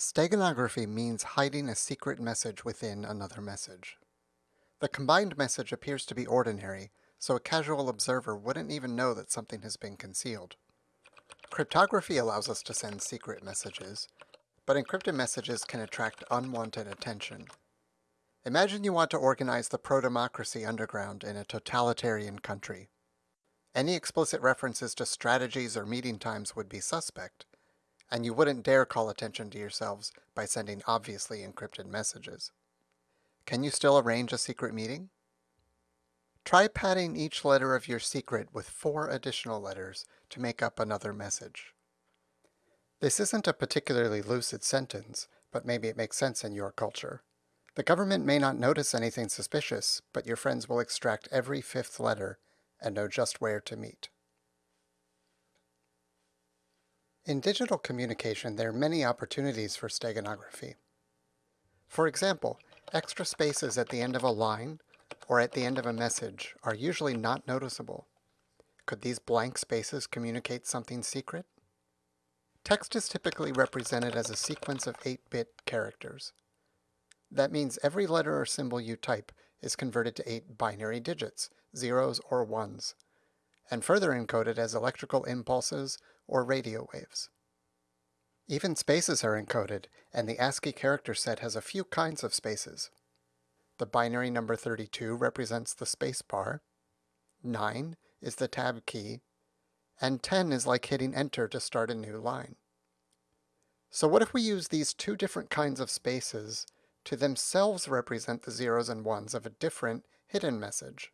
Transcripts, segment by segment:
Steganography means hiding a secret message within another message. The combined message appears to be ordinary, so a casual observer wouldn't even know that something has been concealed. Cryptography allows us to send secret messages, but encrypted messages can attract unwanted attention. Imagine you want to organize the pro-democracy underground in a totalitarian country. Any explicit references to strategies or meeting times would be suspect, and you wouldn't dare call attention to yourselves by sending obviously encrypted messages. Can you still arrange a secret meeting? Try padding each letter of your secret with four additional letters to make up another message. This isn't a particularly lucid sentence, but maybe it makes sense in your culture. The government may not notice anything suspicious, but your friends will extract every fifth letter and know just where to meet. In digital communication, there are many opportunities for steganography. For example, extra spaces at the end of a line or at the end of a message are usually not noticeable. Could these blank spaces communicate something secret? Text is typically represented as a sequence of 8-bit characters. That means every letter or symbol you type is converted to 8 binary digits, zeros or ones, and further encoded as electrical impulses or radio waves. Even spaces are encoded, and the ASCII character set has a few kinds of spaces. The binary number 32 represents the space bar, 9 is the tab key, and 10 is like hitting enter to start a new line. So what if we use these two different kinds of spaces to themselves represent the zeros and ones of a different hidden message?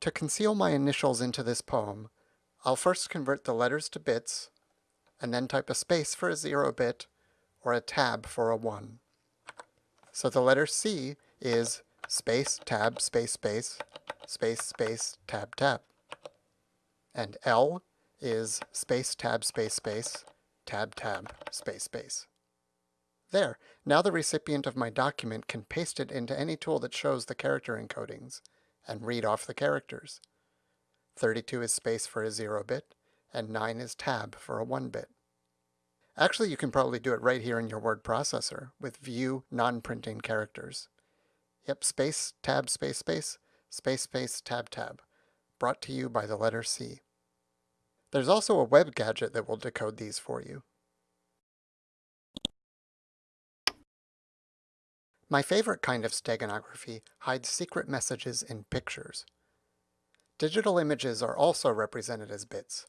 To conceal my initials into this poem, I'll first convert the letters to bits, and then type a space for a zero bit, or a tab for a one. So the letter C is space, tab, space, space, space, space, tab, tab. And L is space, tab, space, space, tab, tab, space, space. There, now the recipient of my document can paste it into any tool that shows the character encodings and read off the characters. 32 is space for a 0 bit, and 9 is tab for a 1 bit. Actually, you can probably do it right here in your word processor with view non-printing characters. Yep, space, tab, space, space, space, space, tab, tab, brought to you by the letter C. There's also a web gadget that will decode these for you. My favorite kind of steganography hides secret messages in pictures. Digital images are also represented as bits.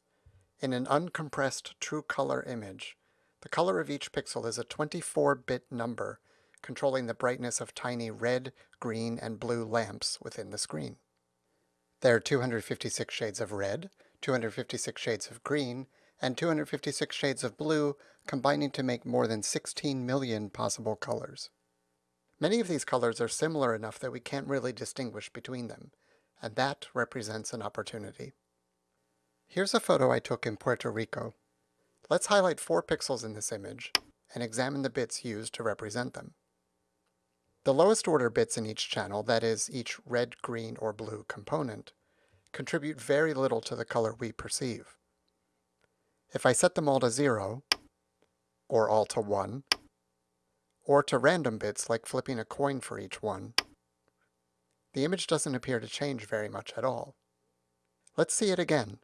In an uncompressed true color image, the color of each pixel is a 24-bit number controlling the brightness of tiny red, green, and blue lamps within the screen. There are 256 shades of red, 256 shades of green, and 256 shades of blue combining to make more than 16 million possible colors. Many of these colors are similar enough that we can't really distinguish between them, and that represents an opportunity. Here's a photo I took in Puerto Rico. Let's highlight four pixels in this image and examine the bits used to represent them. The lowest order bits in each channel, that is, each red, green, or blue component, contribute very little to the color we perceive. If I set them all to zero, or all to one, or to random bits like flipping a coin for each one, the image doesn't appear to change very much at all. Let's see it again.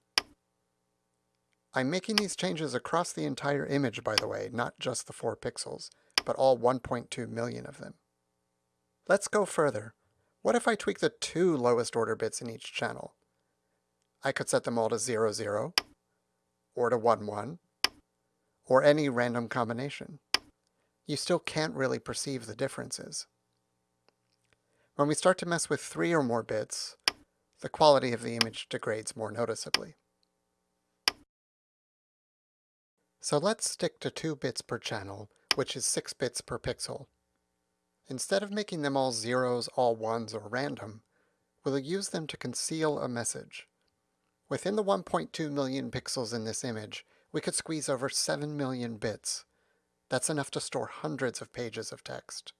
I'm making these changes across the entire image, by the way, not just the 4 pixels, but all 1.2 million of them. Let's go further. What if I tweak the two lowest order bits in each channel? I could set them all to 0, 0, or to 1, 1, or any random combination. You still can't really perceive the differences. When we start to mess with three or more bits, the quality of the image degrades more noticeably. So let's stick to 2 bits per channel, which is 6 bits per pixel. Instead of making them all zeros, all ones, or random, we'll use them to conceal a message. Within the 1.2 million pixels in this image, we could squeeze over 7 million bits. That's enough to store hundreds of pages of text.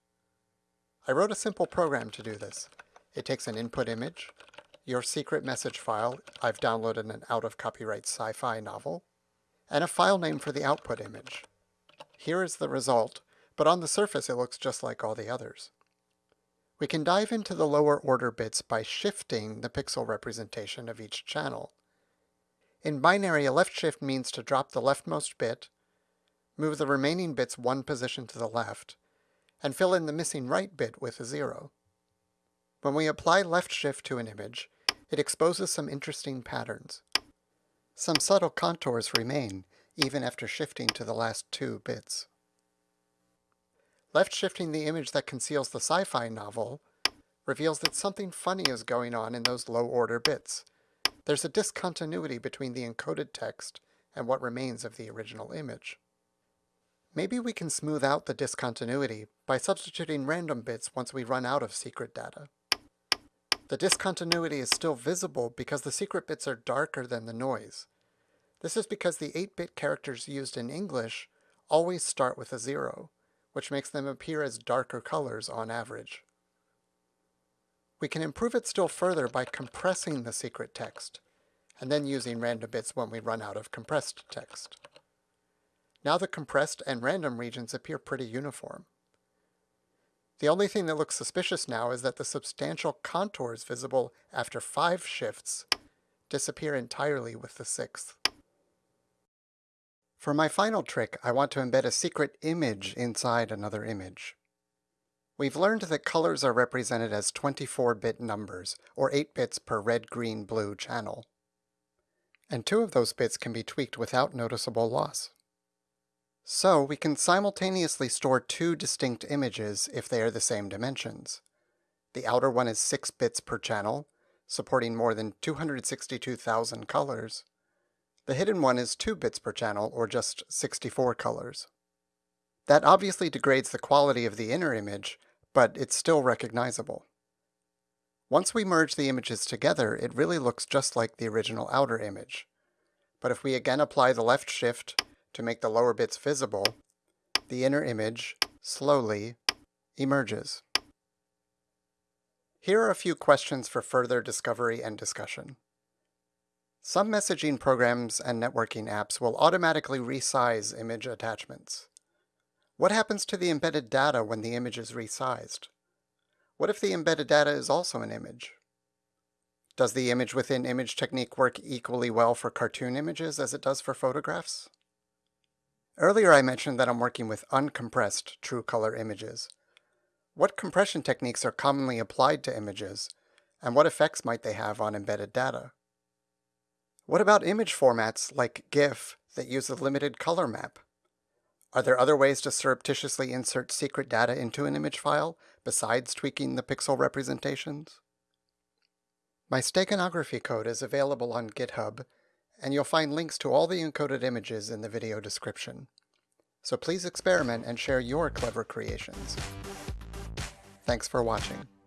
I wrote a simple program to do this. It takes an input image, your secret message file, I've downloaded an out-of-copyright sci-fi novel, and a file name for the output image. Here is the result, but on the surface it looks just like all the others. We can dive into the lower order bits by shifting the pixel representation of each channel. In binary, a left shift means to drop the leftmost bit, move the remaining bits one position to the left, and fill in the missing right bit with a zero. When we apply left shift to an image, it exposes some interesting patterns. Some subtle contours remain, even after shifting to the last two bits. Left shifting the image that conceals the sci-fi novel reveals that something funny is going on in those low-order bits. There's a discontinuity between the encoded text and what remains of the original image. Maybe we can smooth out the discontinuity by substituting random bits once we run out of secret data. The discontinuity is still visible because the secret bits are darker than the noise. This is because the 8-bit characters used in English always start with a zero, which makes them appear as darker colors on average. We can improve it still further by compressing the secret text, and then using random bits when we run out of compressed text. Now the compressed and random regions appear pretty uniform. The only thing that looks suspicious now is that the substantial contours visible after five shifts disappear entirely with the sixth. For my final trick, I want to embed a secret image inside another image. We've learned that colors are represented as 24-bit numbers, or 8 bits per red, green, blue channel. And two of those bits can be tweaked without noticeable loss. So we can simultaneously store two distinct images if they are the same dimensions. The outer one is 6 bits per channel, supporting more than 262,000 colors. The hidden one is 2 bits per channel, or just 64 colors. That obviously degrades the quality of the inner image, but it's still recognizable. Once we merge the images together, it really looks just like the original outer image. But if we again apply the left shift to make the lower bits visible, the inner image slowly emerges. Here are a few questions for further discovery and discussion. Some messaging programs and networking apps will automatically resize image attachments. What happens to the embedded data when the image is resized? What if the embedded data is also an image? Does the image within image technique work equally well for cartoon images as it does for photographs? Earlier I mentioned that I'm working with uncompressed true color images. What compression techniques are commonly applied to images, and what effects might they have on embedded data? What about image formats like GIF that use a limited color map? Are there other ways to surreptitiously insert secret data into an image file besides tweaking the pixel representations? My steganography code is available on GitHub and you'll find links to all the encoded images in the video description. So please experiment and share your clever creations. Thanks for watching.